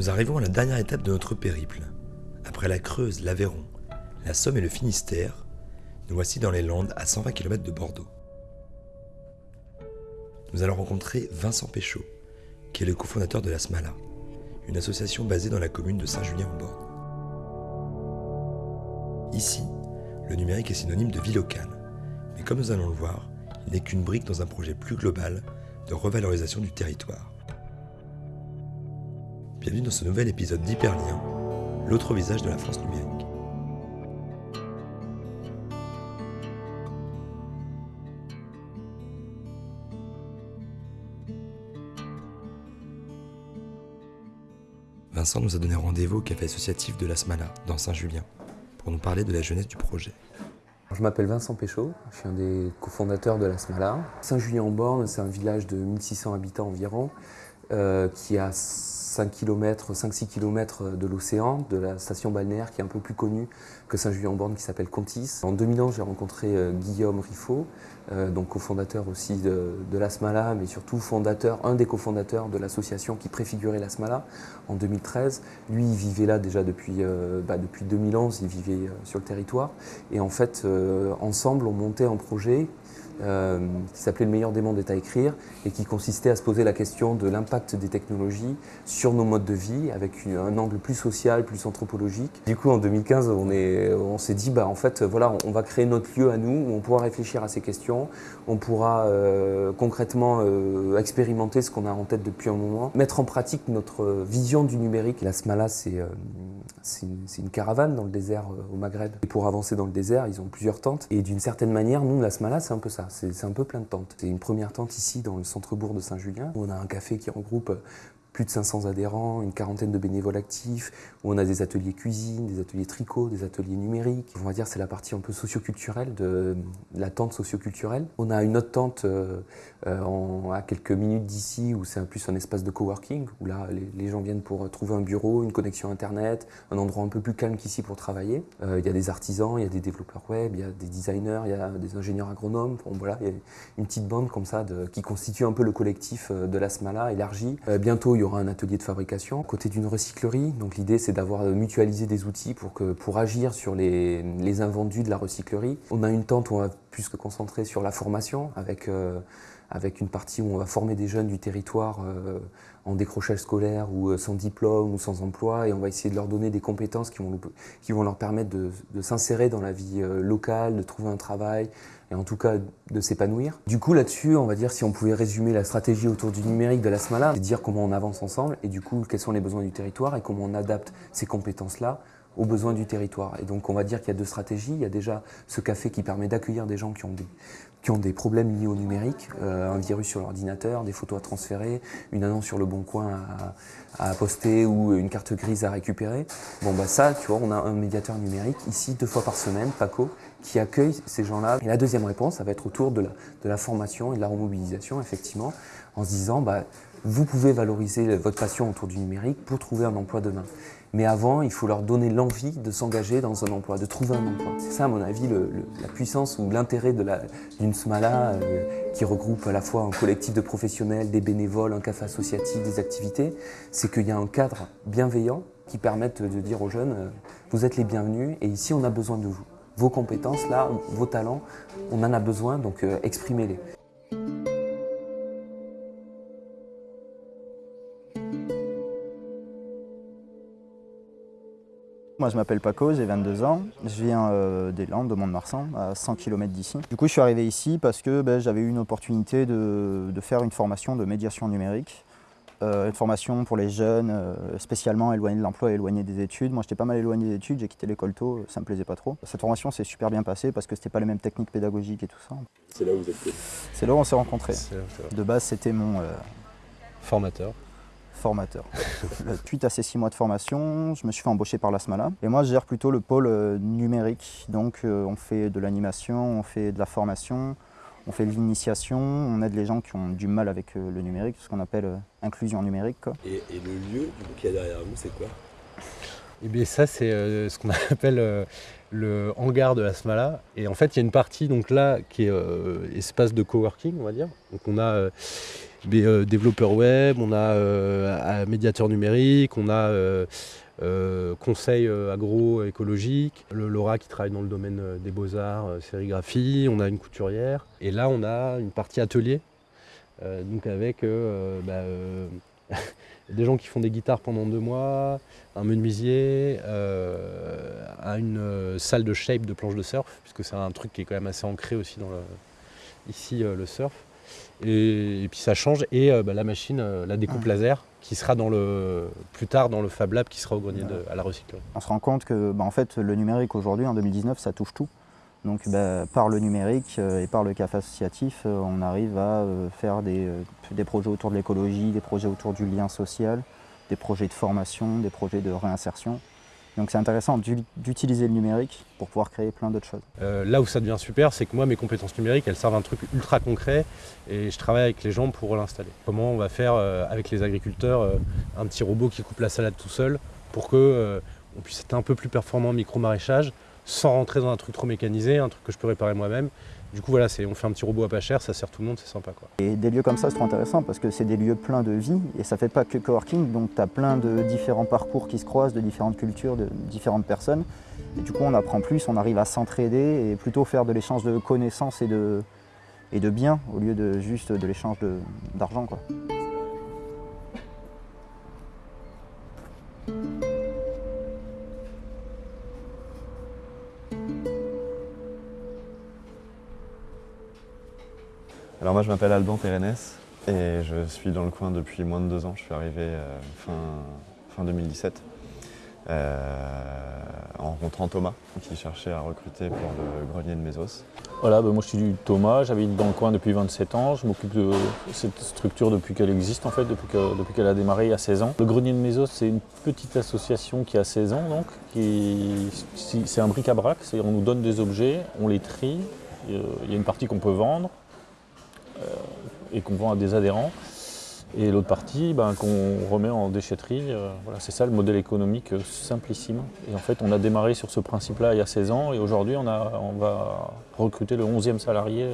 Nous arrivons à la dernière étape de notre périple. Après la Creuse, l'Aveyron, la Somme et le Finistère, nous voici dans les Landes à 120 km de Bordeaux. Nous allons rencontrer Vincent Péchaud, qui est le cofondateur de la Smala, une association basée dans la commune de Saint-Julien-en-Borne. Ici, le numérique est synonyme de vie locale, mais comme nous allons le voir, il n'est qu'une brique dans un projet plus global de revalorisation du territoire. Bienvenue dans ce nouvel épisode d'Hyperlien, l'autre visage de la France numérique. Vincent nous a donné rendez-vous au café associatif de la Smala, dans Saint-Julien, pour nous parler de la jeunesse du projet. Je m'appelle Vincent Péchaud, je suis un des cofondateurs de la Smala. Saint-Julien-en-Borne, c'est un village de 1600 habitants environ, euh, qui a 5 km, 5-6 km de l'océan, de la station balnéaire qui est un peu plus connue que Saint-Julien-en-Borne qui s'appelle Contis. En 2011, j'ai rencontré euh, Guillaume Riffaut, euh, donc cofondateur aussi de, de l'Asmala, mais surtout fondateur, un des cofondateurs de l'association qui préfigurait l'Asmala en 2013. Lui, il vivait là déjà depuis, bah, depuis 2011, il vivait sur le territoire. Et en fait, ensemble, on montait un projet euh, qui s'appelait Le meilleur des mondes est à écrire et qui consistait à se poser la question de l'impact des technologies sur nos modes de vie avec un angle plus social, plus anthropologique. Du coup, en 2015, on s'est dit, bah, en fait, voilà, on va créer notre lieu à nous où on pourra réfléchir à ces questions, on pourra euh, concrètement euh, expérimenter ce qu'on a en tête depuis un moment, mettre en pratique notre vision du numérique. La Smala, c'est une, une, caravane dans le désert au Maghreb. Et pour avancer dans le désert, ils ont plusieurs tentes. Et d'une certaine manière, nous, la Smala, c'est un peu ça c'est un peu plein de tentes. C'est une première tente ici dans le centre-bourg de Saint-Julien. On a un café qui regroupe plus de 500 adhérents, une quarantaine de bénévoles actifs, où on a des ateliers cuisine, des ateliers tricot, des ateliers numériques. On va dire c'est la partie un peu socioculturelle de la tente socioculturelle. On a une autre tente euh, euh, à quelques minutes d'ici où c'est plus un espace de coworking, où là les, gens viennent pour trouver un bureau, une connexion internet, un endroit un peu plus calme qu'ici pour travailler. Euh, il y a des artisans, il y a des développeurs web, il y a des designers, il y a des ingénieurs agronomes. Bon, voilà, il y a une petite bande comme ça de, qui constitue un peu le collectif de la Smala élargi. bientôt il y aura un atelier de fabrication, côté d'une recyclerie. Donc l'idée c'est d'avoir mutualisé des outils pour, que, pour agir sur les, invendus de la recyclerie. On a une tente où on va plus se concentrer sur la formation avec, euh, avec une partie où on va former des jeunes du territoire euh, en décrochage scolaire ou euh, sans diplôme ou sans emploi et on va essayer de leur donner des compétences qui vont, qui vont leur permettre de, de s'insérer dans la vie locale, de trouver un travail, et en tout cas de s'épanouir. Du coup là-dessus, on va dire si on pouvait résumer la stratégie autour du numérique de la Smala, c'est dire comment on avance ensemble et du coup quels sont les besoins du territoire et comment on adapte ces compétences-là aux besoins du territoire. Et donc on va dire qu'il y a deux stratégies. Il y a déjà ce café qui permet d'accueillir des gens qui ont des, problèmes liés au numérique, euh, un virus sur l'ordinateur, des photos à transférer, une annonce sur le bon coin à, poster ou une carte grise à récupérer. Bon bah ça, tu vois, on a un médiateur numérique ici deux fois par semaine, Paco, qui accueille ces gens-là. Et la deuxième réponse, ça va être autour de la, de la formation et de la remobilisation, effectivement, en se disant, bah, vous pouvez valoriser votre passion autour du numérique pour trouver un emploi demain. Mais avant, il faut leur donner l'envie de s'engager dans un emploi, de trouver un emploi. C'est ça, à mon avis, la puissance ou l'intérêt d'une SMALA euh, qui regroupe à la fois un collectif de professionnels, des bénévoles, un café associatif, des activités. C'est qu'il y a un cadre bienveillant qui permette de dire aux jeunes, euh, vous êtes les bienvenus et ici on a besoin de vous. Vos compétences, là, vos talents, on en a besoin, donc euh, exprimez-les. Moi, je m'appelle Paco, j'ai 22 ans. Je viens euh, des Landes, de Mont-de-Marsan, à 100 km d'ici. Du coup, je suis arrivé ici parce que ben, j'avais eu une opportunité de, faire une formation de médiation numérique. Euh, une formation pour les jeunes, euh, spécialement éloignés de l'emploi et éloignés des études. Moi, j'étais pas mal éloigné des études, j'ai quitté l'école tôt, ça me plaisait pas trop. Cette formation s'est super bien passée parce que c'était pas les mêmes techniques pédagogiques et tout ça. C'est là où vous êtes C'est là où on s'est rencontrés. De base, c'était mon... Formateur formateur. Suite à ces six mois de formation, je me suis fait embaucher par la SMALA. Et moi, je gère plutôt le pôle euh, numérique. Donc, euh, on fait de l'animation, on fait de la formation, on fait de l'initiation, on aide les gens qui ont du mal avec euh, le numérique, ce qu'on appelle inclusion numérique. Et, le lieu qui est derrière vous, c'est quoi? Eh bien ça c'est ce qu'on appelle le hangar de la SMALA. Et en fait il y a une partie donc là qui est espace de coworking on va dire. Donc on a des euh, développeurs web, on a médiateur numérique, on a conseil agroécologique, le Laura qui travaille dans le domaine des beaux-arts, sérigraphie, on a une couturière. Et là, on a une partie atelier, donc avec bah, des gens qui font des guitares pendant deux mois, un menuisier, euh, une euh, salle de shape de planche de surf, puisque c'est un truc qui est quand même assez ancré aussi dans ici euh, le surf. Et, puis ça change, et bah, la machine, la découpe laser, qui sera dans le, plus tard dans le Fab Lab, qui sera au grenier de, à la recyclerie. On se rend compte que bah, en fait, le numérique aujourd'hui, en 2019, ça touche tout. Donc bah, par le numérique et par le CAF associatif, on arrive à faire des, projets autour de l'écologie, des projets autour du lien social, des projets de formation, des projets de réinsertion. Donc c'est intéressant d'utiliser le numérique pour pouvoir créer plein d'autres choses. Euh, là où ça devient super, c'est que moi, mes compétences numériques, elles servent à un truc ultra concret et je travaille avec les gens pour l'installer. Comment on va faire euh, avec les agriculteurs euh, un petit robot qui coupe la salade tout seul pour que on puisse être un peu plus performant en micro-maraîchage sans rentrer dans un truc trop mécanisé, un truc que je peux réparer moi-même du coup, voilà, on fait un petit robot à pas cher, ça sert tout le monde, c'est sympa. Quoi. Et des lieux comme ça, c'est trop intéressant parce que c'est des lieux pleins de vie et ça fait pas que coworking, donc tu as plein de différents parcours qui se croisent, de différentes cultures, de différentes personnes. Et du coup, on apprend plus, on arrive à s'entraider et plutôt faire de l'échange de connaissances et de, et de biens au lieu de juste de l'échange d'argent. Alors je m'appelle Alban Pérennes et je suis dans le coin depuis moins de deux ans. Je suis arrivé euh, fin, fin 2017 euh, en rencontrant Thomas qui cherchait à recruter pour le grenier de Mésos. Voilà, ben moi je suis Thomas, j'habite dans le coin depuis 27 ans, je m'occupe de cette structure depuis qu'elle existe en fait, depuis qu'elle a démarré il y a 16 ans. Le grenier de Mésos c'est une petite association qui a 16 ans donc, c'est un bric-à-brac, on nous donne des objets, on les trie, il y a une partie qu'on peut vendre, euh, et qu'on vend à des adhérents. Et l'autre partie, ben, qu'on remet en déchetterie. Euh, voilà, c'est ça le modèle économique euh, simplissime. Et en fait, on a démarré sur ce principe-là il y a 16 ans et aujourd'hui, on, on va recruter le 11e salarié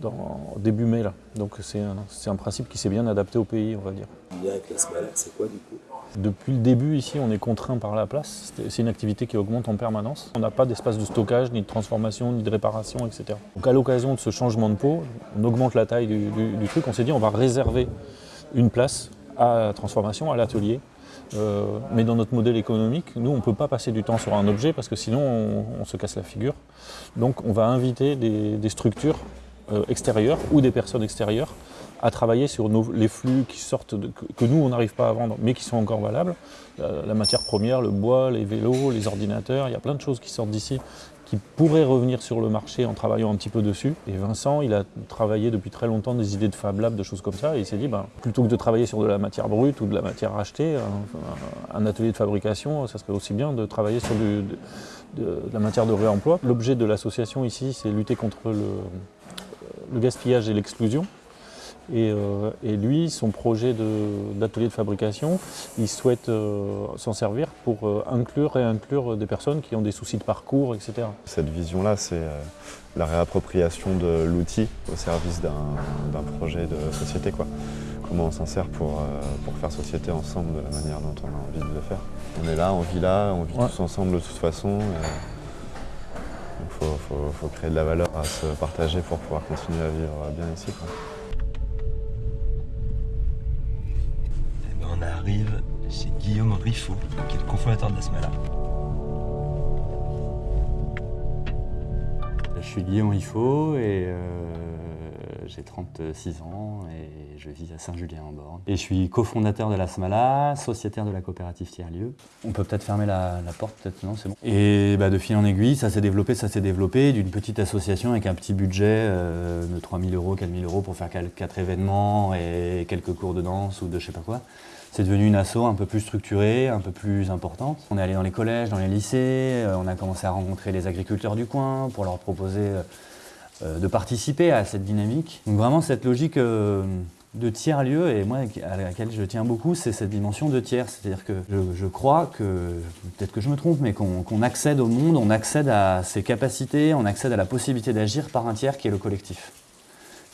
dans, début mai. Là. Donc c'est un, un, principe qui s'est bien adapté au pays, on va dire. Avec la c'est quoi du coup? Depuis le début ici, on est contraint par la place. C'est une activité qui augmente en permanence. On n'a pas d'espace de stockage, ni de transformation, ni de réparation, etc. Donc à l'occasion de ce changement de peau, on augmente la taille du, truc. On s'est dit on va réserver une place à la transformation, à l'atelier. Euh, mais dans notre modèle économique, nous, on ne peut pas passer du temps sur un objet parce que sinon, on, se casse la figure. Donc on va inviter des, structures extérieures ou des personnes extérieures à travailler sur les flux qui sortent, que, nous on n'arrive pas à vendre, mais qui sont encore valables. La, matière première, le bois, les vélos, les ordinateurs, il y a plein de choses qui sortent d'ici qui pourraient revenir sur le marché en travaillant un petit peu dessus. Et Vincent, il a travaillé depuis très longtemps des idées de Fab Lab, de choses comme ça, et il s'est dit, ben, plutôt que de travailler sur de la matière brute ou de la matière achetée, un, atelier de fabrication, ça serait aussi bien de travailler sur de, la matière de réemploi. L'objet de l'association ici, c'est lutter contre le gaspillage et l'exclusion. Euh, et, lui, son projet d'atelier de, fabrication, il souhaite euh, s'en servir pour euh, inclure et inclure des personnes qui ont des soucis de parcours, etc. Cette vision-là, c'est la réappropriation de l'outil au service d'un projet de société. Quoi. Comment on s'en sert pour, pour faire société ensemble de la manière dont on a envie de le faire. On est là, on vit là, on vit tous ensemble de toute façon. Il faut, créer de la valeur à se partager pour pouvoir continuer à vivre bien ici. on arrive chez Guillaume Riffaut, qui est le cofondateur de la Smala. Je suis Guillaume Riffaut et euh, j'ai 36 ans et je vis à Saint-Julien-en-Borne. Et je suis cofondateur de la Smala, sociétaire de la coopérative Tiers-Lieu. On peut peut-être fermer la, porte, peut-être non, c'est bon. Et bah, de fil en aiguille, ça s'est développé, ça s'est développé d'une petite association avec un petit budget euh, de 3 000 euros, 4 000 euros pour faire quatre événements et quelques cours de danse ou de je sais pas quoi. C'est devenu une asso un peu plus structurée, un peu plus importante. On est allé dans les collèges, dans les lycées, euh, on a commencé à rencontrer les agriculteurs du coin pour leur proposer euh, de participer à cette dynamique. Donc vraiment cette logique de tiers-lieu, et moi à laquelle je tiens beaucoup, c'est cette dimension de tiers. C'est-à-dire que je, crois que, peut-être que je me trompe, mais qu'on accède au monde, on accède à ses capacités, on accède à la possibilité d'agir par un tiers qui est le collectif.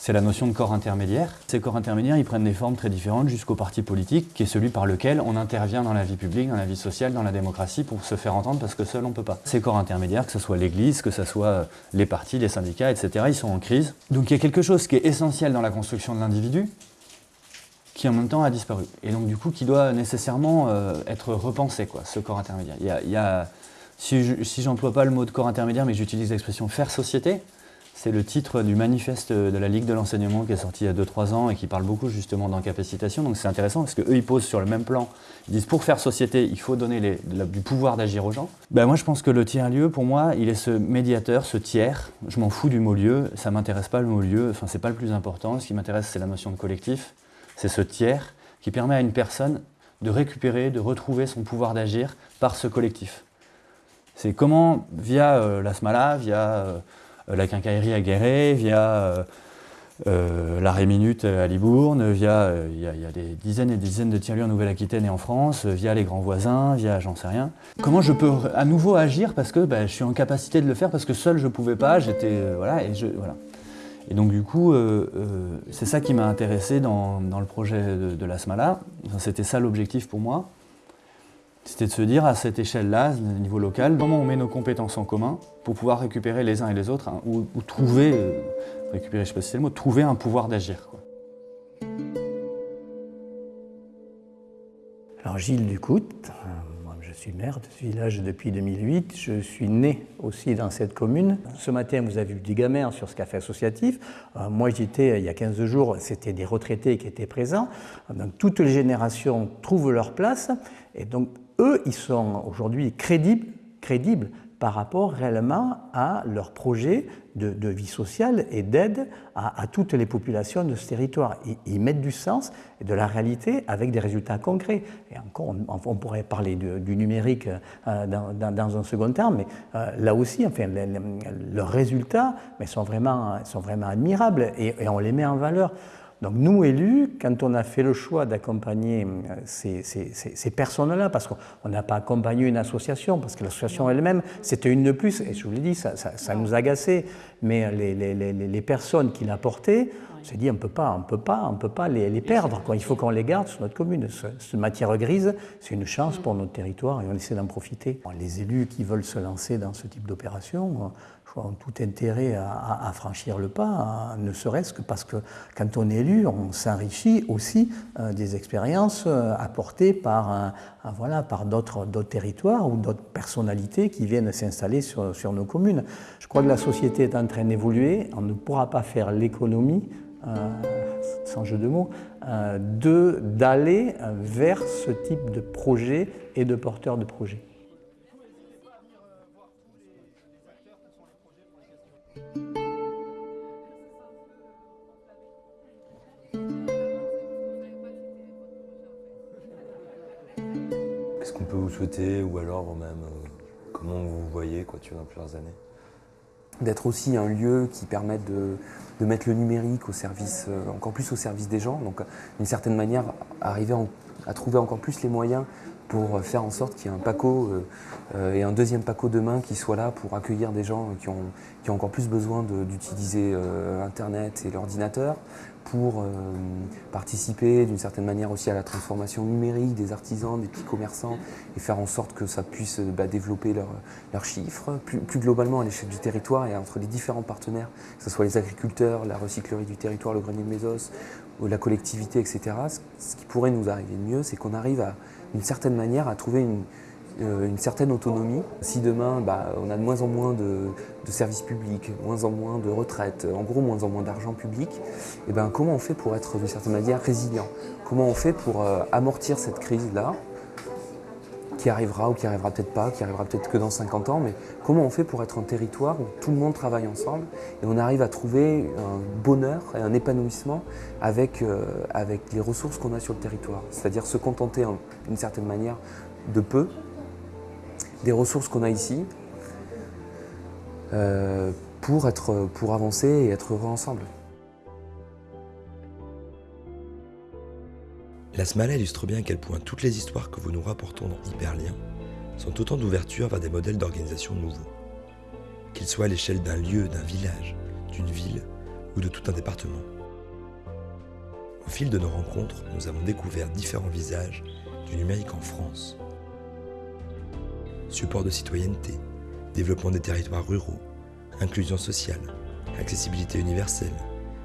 C'est la notion de corps intermédiaire. Ces corps intermédiaires, ils prennent des formes très différentes jusqu'au parti politique, qui est celui par lequel on intervient dans la vie publique, dans la vie sociale, dans la démocratie, pour se faire entendre, parce que seul on ne peut pas. Ces corps intermédiaires, que ce soit l'Église, que ce soit les partis, les syndicats, etc., ils sont en crise. Donc il y a quelque chose qui est essentiel dans la construction de l'individu, qui en même temps a disparu. Et donc du coup, qui doit nécessairement euh, être repensé, quoi, ce corps intermédiaire. Il y a, il y a si j'emploie pas le mot de corps intermédiaire, mais j'utilise l'expression faire société, c'est le titre du manifeste de la Ligue de l'enseignement qui est sorti il y a 2-3 ans et qui parle beaucoup justement d'encapacitation. Donc c'est intéressant parce qu'eux, ils posent sur le même plan. Ils disent pour faire société, il faut donner du pouvoir d'agir aux gens. Ben moi, je pense que le tiers-lieu, pour moi, il est ce médiateur, ce tiers. Je m'en fous du mot lieu, ça m'intéresse pas le mot lieu, enfin, c'est pas le plus important. Ce qui m'intéresse, c'est la notion de collectif. C'est ce tiers qui permet à une personne de récupérer, de retrouver son pouvoir d'agir par ce collectif. C'est comment, via euh, la SMALA, via euh, la quincaillerie à Guéret, via euh, l'arrêt minute à Libourne, via, il y, a des dizaines et des dizaines de tiers-lieux en Nouvelle-Aquitaine et en France, via les grands voisins, via j'en sais rien. Comment je peux à nouveau agir parce que ben, je suis en capacité de le faire parce que seul je pouvais pas, j'étais voilà et je voilà. Et donc du coup, c'est ça qui m'a intéressé dans, le projet de, de la SMALA. C'était ça l'objectif pour moi. C'était de se dire à cette échelle-là, au niveau local, comment on met nos compétences en commun pour pouvoir récupérer les uns et les autres, hein, ou, trouver, euh, récupérer, je sais le mot, trouver un pouvoir d'agir. Alors Gilles Ducoute, euh, je suis maire de ce village depuis 2008, je suis né aussi dans cette commune. Ce matin vous avez vu du gamin sur ce café associatif, euh, moi j'étais il y a 15 jours, c'était des retraités qui étaient présents, donc toutes les générations trouvent leur place, et donc eux, ils sont aujourd'hui crédibles, crédibles par rapport réellement à leur projet de, vie sociale et d'aide à, toutes les populations de ce territoire. Ils, mettent du sens et de la réalité avec des résultats concrets. Et encore, on, pourrait parler du numérique euh, dans, un second terme, mais euh, là aussi, enfin, leurs résultats sont, vraiment, sont vraiment admirables et on les met en valeur. Donc nous, élus, quand on a fait le choix d'accompagner euh, ces, personnes-là, parce qu'on n'a pas accompagné une association, parce que l'association elle-même, c'était une de plus, et je vous l'ai dit, ça, nous agaçait, mais les, personnes qui l'apportaient, on s'est dit, on ne peut pas, on peut pas, on peut pas les, perdre, il faut qu'on les garde sur notre commune. Cette matière grise, c'est une chance pour notre territoire et on essaie d'en profiter. Les élus qui veulent se lancer dans ce type d'opération, tout intérêt à, franchir le pas, hein, ne serait-ce que parce que quand on est élu, on s'enrichit aussi euh, des expériences euh, apportées par, voilà, par d'autres territoires ou d'autres personnalités qui viennent s'installer sur, nos communes. Je crois que la société est en train d'évoluer, on ne pourra pas faire l'économie, euh, sans jeu de mots, d'aller vers ce type de projet et de porteurs de projets. Souhaiter ou alors même euh, comment vous voyez quoi, tu dans plusieurs années D'être aussi un lieu qui permette de, mettre le numérique au service, euh, encore plus au service des gens. Donc d'une certaine manière, arriver à trouver encore plus les moyens pour faire en sorte qu'il y ait un PACO euh, et un deuxième PACO demain qui soit là pour accueillir des gens qui ont, qui ont encore plus besoin d'utiliser Internet et l'ordinateur, pour euh, participer d'une certaine manière aussi à la transformation numérique des artisans, des petits commerçants et faire en sorte que ça puisse euh, bah, développer leurs chiffres, plus, globalement à l'échelle du territoire et entre les différents partenaires, que ce soit les agriculteurs, la recyclerie du territoire, le grenier de Mésos, ou la collectivité, etc. Ce qui pourrait nous arriver de mieux, c'est qu'on arrive à, d'une certaine manière à trouver une, euh, certaine autonomie. Si demain, bah, on a de moins en moins de, services publics, moins en moins de retraites, en gros moins en moins d'argent public, et eh ben, comment on fait pour être d'une certaine manière résilient? Comment on fait pour euh, amortir cette crise-là? Qui arrivera ou qui arrivera peut-être pas, qui arrivera peut-être que dans 50 ans, mais comment on fait pour être un territoire où tout le monde travaille ensemble et on arrive à trouver un bonheur et un épanouissement avec, euh, avec les ressources qu'on a sur le territoire? C'est-à-dire se contenter d'une certaine manière de peu des ressources qu'on a ici euh, pour, être, pour avancer et être heureux ensemble. La Smala illustre bien à quel point toutes les histoires que vous nous rapportons dans Hyperlien sont autant d'ouvertures vers des modèles d'organisation nouveaux. Qu'ils soient à l'échelle d'un lieu, d'un village, d'une ville ou de tout un département. Au fil de nos rencontres, nous avons découvert différents visages du numérique en France. Support de citoyenneté, développement des territoires ruraux, inclusion sociale, accessibilité universelle,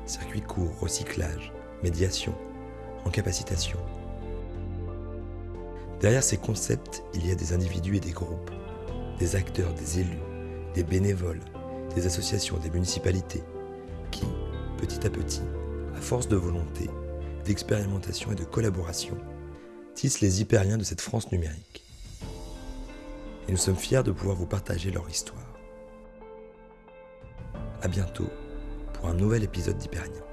circuit court, recyclage, médiation, encapacitation. Derrière ces concepts, il y a des individus et des groupes, des acteurs, des élus, des bénévoles, des associations, des municipalités, qui, petit à petit, à force de volonté, d'expérimentation et de collaboration, tissent les hyperliens de cette France numérique. Et nous sommes fiers de pouvoir vous partager leur histoire. A bientôt pour un nouvel épisode d'Hyperlien.